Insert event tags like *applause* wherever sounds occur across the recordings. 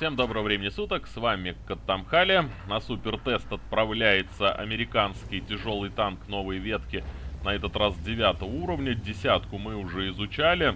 Всем доброго времени суток, с вами Каттамхали. На супертест отправляется американский тяжелый танк новой ветки, на этот раз 9 уровня. Десятку мы уже изучали.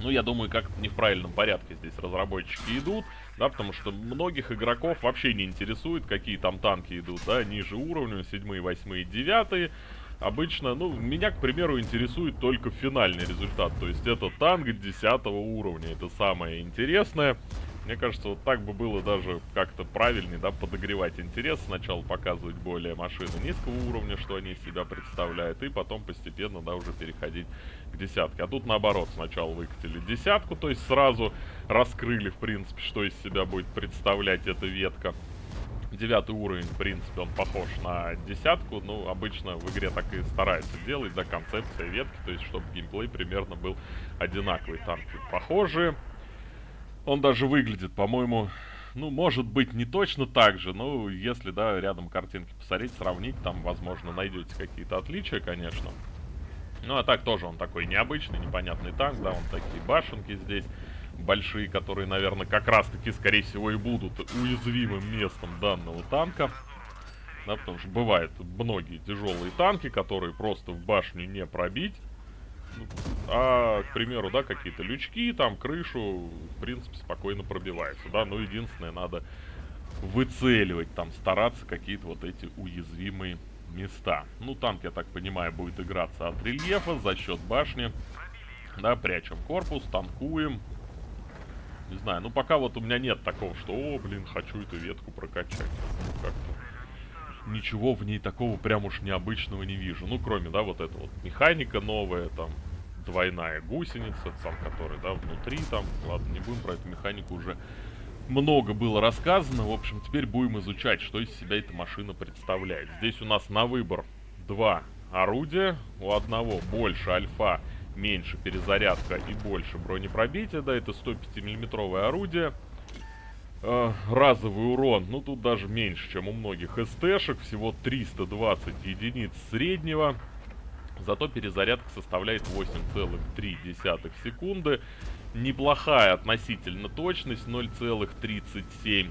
Ну, я думаю, как-то не в правильном порядке здесь разработчики идут, да, потому что многих игроков вообще не интересует, какие там танки идут, да, ниже уровня, 7, 8, 9. Обычно, ну, меня, к примеру, интересует только финальный результат, то есть это танк 10 уровня, это самое интересное. Мне кажется, вот так бы было даже как-то правильнее, да, подогревать интерес. Сначала показывать более машины низкого уровня, что они из себя представляют, и потом постепенно, да, уже переходить к десятке. А тут наоборот, сначала выкатили десятку, то есть сразу раскрыли, в принципе, что из себя будет представлять эта ветка. Девятый уровень, в принципе, он похож на десятку. Ну, обычно в игре так и стараются делать, да, концепция ветки, то есть, чтобы геймплей примерно был одинаковый. Танки похожие. Он даже выглядит, по-моему, ну, может быть, не точно так же, но если, да, рядом картинки посмотреть, сравнить, там, возможно, найдете какие-то отличия, конечно. Ну, а так тоже он такой необычный, непонятный танк, да, он такие башенки здесь большие, которые, наверное, как раз-таки, скорее всего, и будут уязвимым местом данного танка. Да, потому что бывают многие тяжелые танки, которые просто в башню не пробить. А, к примеру, да, какие-то лючки, там, крышу, в принципе, спокойно пробиваются, да. Но единственное, надо выцеливать, там, стараться какие-то вот эти уязвимые места. Ну, танк, я так понимаю, будет играться от рельефа за счет башни. Да, прячем корпус, танкуем. Не знаю, ну пока вот у меня нет такого, что, о, блин, хочу эту ветку прокачать. Ну, как-то ничего в ней такого прям уж необычного не вижу. Ну, кроме, да, вот эта вот механика новая, там, двойная гусеница, там, которая, да, внутри там. Ладно, не будем про эту механику уже много было рассказано. В общем, теперь будем изучать, что из себя эта машина представляет. Здесь у нас на выбор два орудия. У одного больше альфа, меньше перезарядка и больше бронепробития. Да, это 105 миллиметровое орудие. Э, разовый урон, ну тут даже меньше, чем у многих СТшек. Всего 320 единиц среднего. Зато перезарядка составляет 8,3 секунды. Неплохая относительно точность 0,37.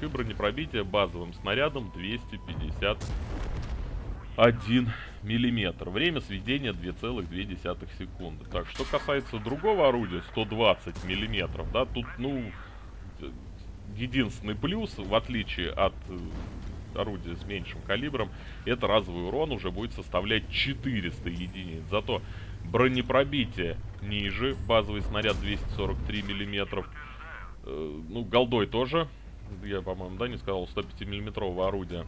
И бронепробитие базовым снарядом 251 миллиметр. Время сведения 2,2 секунды. Так, что касается другого орудия, 120 миллиметров, да, тут, ну, единственный плюс, в отличие от э, орудие с меньшим калибром, это разовый урон уже будет составлять 400 единиц. Зато бронепробитие ниже, базовый снаряд 243 миллиметров. Э, ну, голдой тоже, я, по-моему, да, не сказал, 105 миллиметрового орудия.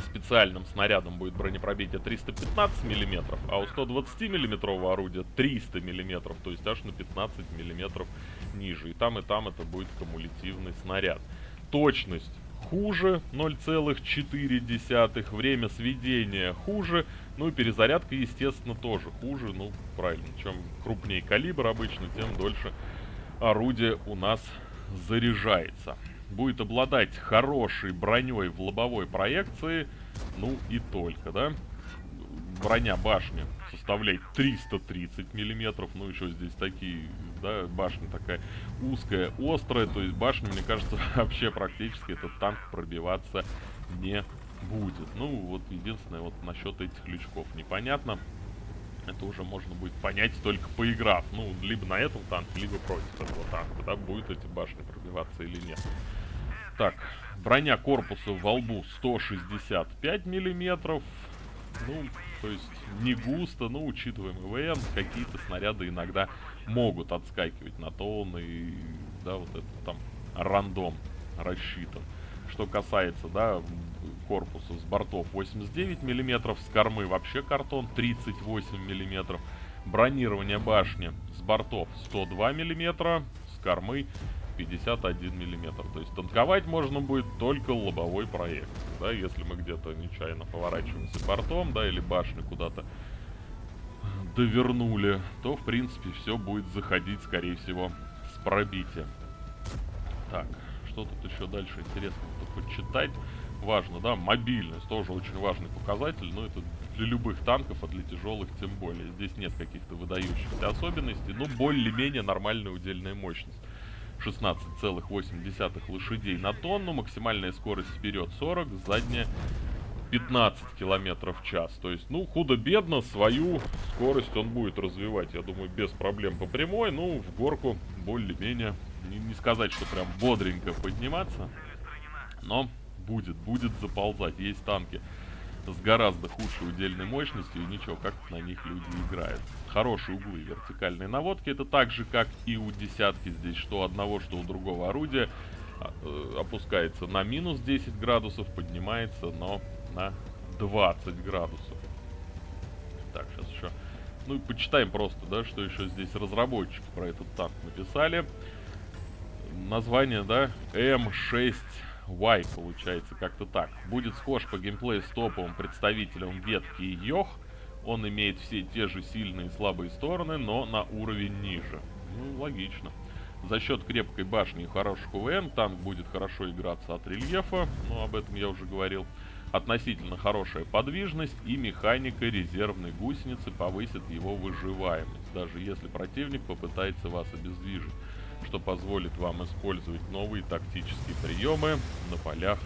Специальным снарядом будет бронепробитие 315 миллиметров, а у 120 миллиметрового орудия 300 миллиметров, то есть аж на 15 миллиметров ниже. И там, и там это будет кумулятивный снаряд. Точность хуже 0,4, время сведения хуже, ну и перезарядка, естественно, тоже хуже, ну, правильно, чем крупнее калибр обычно, тем дольше орудие у нас заряжается. Будет обладать хорошей броней в лобовой проекции, ну и только, да? Броня башни составляет 330 миллиметров, ну еще здесь такие да, башня такая узкая, острая, то есть башня, мне кажется, *laughs* вообще практически этот танк пробиваться не будет. Ну, вот единственное, вот насчет этих лючков непонятно. Это уже можно будет понять только поиграв. Ну, либо на этом танке, либо против этого танка, да, будет эти башни пробиваться или нет. Так, броня корпуса во лбу 165 миллиметров. Ну, то есть не густо, но учитываем ИВН, какие-то снаряды иногда могут отскакивать на то и, да, вот это там рандом рассчитан. Что касается, да, корпуса с бортов 89 миллиметров, с кормы вообще картон 38 миллиметров. Бронирование башни с бортов 102 миллиметра, с кормы 51 миллиметр. То есть танковать можно будет только лобовой проект. Да, если мы где-то нечаянно поворачиваемся бортом, да, или башню куда-то довернули, то, в принципе, все будет заходить, скорее всего, с пробитием. Так, что тут еще дальше интересного-то почитать? Важно, да, мобильность тоже очень важный показатель, но это для любых танков, а для тяжелых тем более. Здесь нет каких-то выдающихся особенностей, но более-менее нормальная удельная мощность. 16,8 лошадей на тонну. Максимальная скорость вперед 40, задняя 15 километров в час. То есть, ну, худо-бедно свою скорость он будет развивать, я думаю, без проблем по прямой. Ну, в горку более-менее, не, не сказать, что прям бодренько подниматься, но будет, будет заползать. Есть танки с гораздо худшей удельной мощностью, и ничего, как на них люди играют. Хорошие углы вертикальной наводки, это так же, как и у десятки здесь, что у одного, что у другого орудия. А, э, опускается на минус 10 градусов, поднимается, но на 20 градусов. Так, сейчас еще... Ну и почитаем просто, да, что еще здесь разработчики про этот танк написали. Название, да, М6Y получается, как-то так. Будет схож по геймплею с топовым представителем ветки Йох. Он имеет все те же сильные и слабые стороны, но на уровень ниже. Ну, логично. За счет крепкой башни и хороших УВМ танк будет хорошо играться от рельефа, ну, об этом я уже говорил. Относительно хорошая подвижность и механика резервной гусеницы повысит его выживаемость, даже если противник попытается вас обездвижить, что позволит вам использовать новые тактические приемы на полях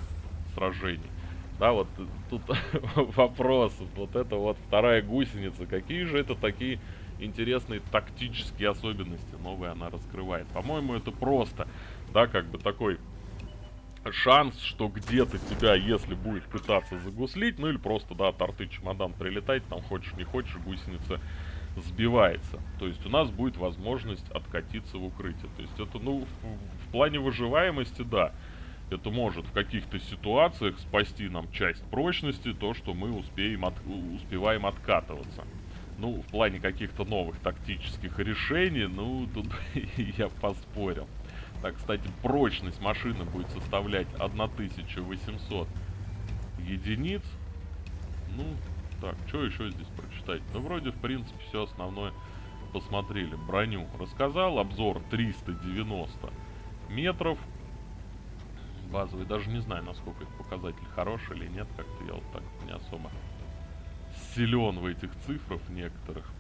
сражений. Да, вот тут *laughs* вопрос, вот это вот вторая гусеница, какие же это такие интересные тактические особенности новые она раскрывает. По-моему, это просто, да, как бы такой шанс, что где-то тебя, если будет пытаться загуслить, ну или просто, да, торты чемодан прилетать, там хочешь не хочешь, гусеница сбивается. То есть у нас будет возможность откатиться в укрытие. То есть это, ну, в, в плане выживаемости, да, это может в каких-то ситуациях спасти нам часть прочности, то, что мы успеем от, успеваем откатываться. Ну, в плане каких-то новых тактических решений, ну, тут *laughs* я поспорил. Так, кстати, прочность машины будет составлять 1800 единиц. Ну, так, что еще здесь прочитать? Ну, вроде, в принципе, все основное посмотрели. Броню рассказал. Обзор 390 метров. Базовый. Даже не знаю, насколько это показатель хороший или нет. Как-то я вот так не особо силен в этих цифрах некоторых.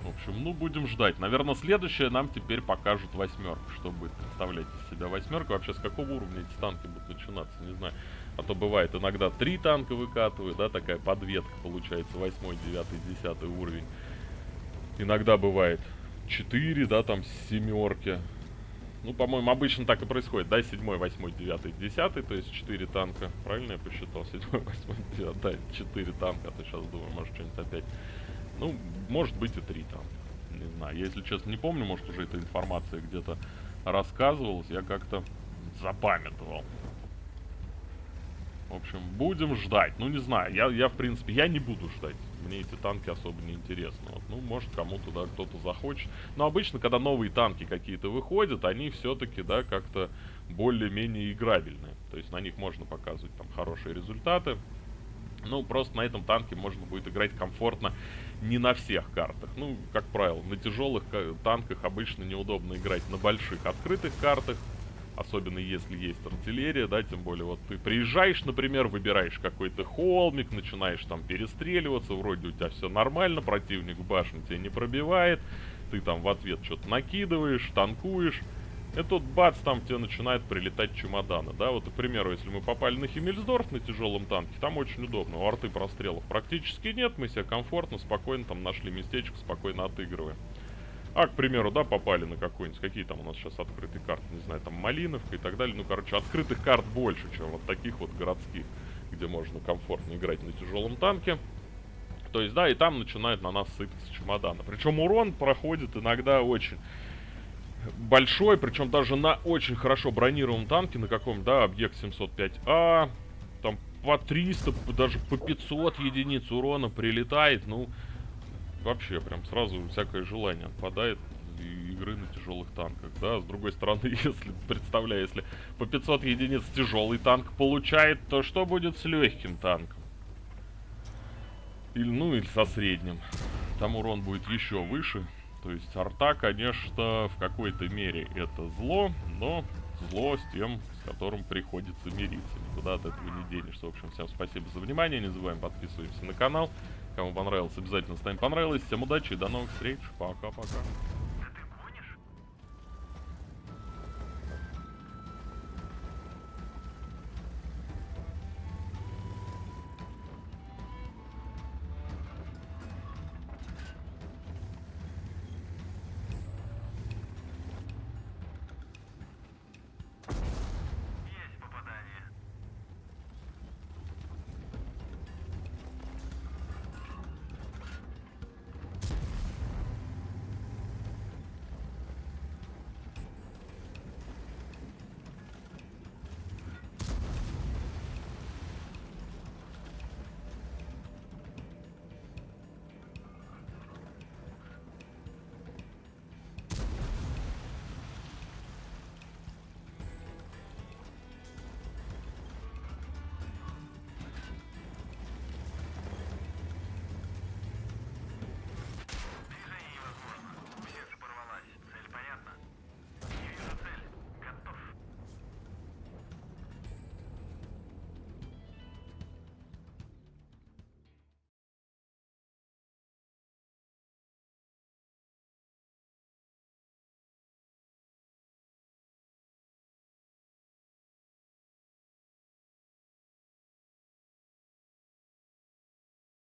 В общем, ну, будем ждать. Наверное, следующее нам теперь покажут восьмерку. Что будет представлять из себя восьмерка. Вообще, с какого уровня эти танки будут начинаться, не знаю. А то бывает иногда три танка выкатывают, да, такая подветка получается, восьмой, девятый, десятый уровень. Иногда бывает четыре, да, там семерки. Ну, по-моему, обычно так и происходит, да, седьмой, восьмой, девятый, десятый, то есть четыре танка. Правильно я посчитал? Седьмой, восьмой, девятый, да, четыре танка, а то сейчас думаю, может, что-нибудь опять ну, может быть и три там. Не знаю. Если честно, не помню, может, уже эта информация где-то рассказывалась. Я как-то запамятовал. В общем, будем ждать. Ну, не знаю. Я, я, в принципе, я не буду ждать. Мне эти танки особо не интересны. Вот, ну, может, кому-то, да, кто-то захочет. Но обычно, когда новые танки какие-то выходят, они все-таки, да, как-то более-менее играбельные. То есть на них можно показывать там хорошие результаты. Ну, просто на этом танке можно будет играть комфортно не на всех картах. Ну, как правило, на тяжелых танках обычно неудобно играть на больших открытых картах. Особенно если есть артиллерия, да, тем более вот ты приезжаешь, например, выбираешь какой-то холмик, начинаешь там перестреливаться, вроде у тебя все нормально, противник в башне тебя не пробивает, ты там в ответ что-то накидываешь, танкуешь, и тут бац, там тебе начинает прилетать чемоданы, да, вот, к примеру, если мы попали на Химмельсдорф на тяжелом танке, там очень удобно, у арты прострелов практически нет, мы себя комфортно, спокойно там нашли местечко, спокойно отыгрываем. А, к примеру, да, попали на какой-нибудь, какие там у нас сейчас открытые карты, не знаю, там Малиновка и так далее, ну, короче, открытых карт больше, чем вот таких вот городских, где можно комфортно играть на тяжелом танке. То есть, да, и там начинают на нас сыпаться чемоданы. Причем урон проходит иногда очень большой, причем даже на очень хорошо бронированном танке, на каком, да, объект 705А, там по 300, даже по 500 единиц урона прилетает, ну, вообще, прям сразу всякое желание отпадает игры на тяжелых танках, да, с другой стороны, *laughs* если, представляю, если по 500 единиц тяжелый танк получает, то что будет с легким танком? Или, ну, или со средним. Там урон будет еще выше. То есть арта, конечно, в какой-то мере это зло, но зло с тем, с которым приходится мириться. Никуда от этого не денешься. В общем, всем спасибо за внимание. Не забываем подписываемся на канал. Кому понравилось, обязательно ставим понравилось. Всем удачи и до новых встреч. Пока-пока.